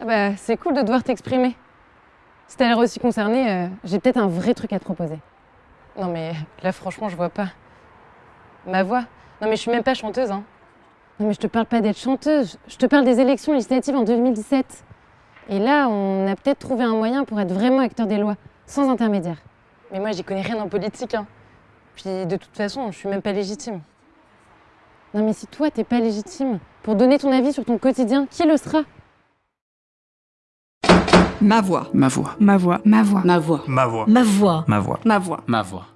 Ah bah, c'est cool de devoir t'exprimer. Si t'as l'air aussi concerné, euh, j'ai peut-être un vrai truc à te proposer. Non mais là franchement je vois pas. Ma voix Non mais je suis même pas chanteuse hein. Non mais je te parle pas d'être chanteuse, je te parle des élections législatives en 2017. Et là on a peut-être trouvé un moyen pour être vraiment acteur des lois, sans intermédiaire. Mais moi j'y connais rien en politique hein. Puis de toute façon je suis même pas légitime. Non mais si toi t'es pas légitime pour donner ton avis sur ton quotidien, qui le sera? Ma voix. Ma voix. Ma voix. Ma voix. Ma voix. Ma voix. Ma voix. Ma voix. Ma voix.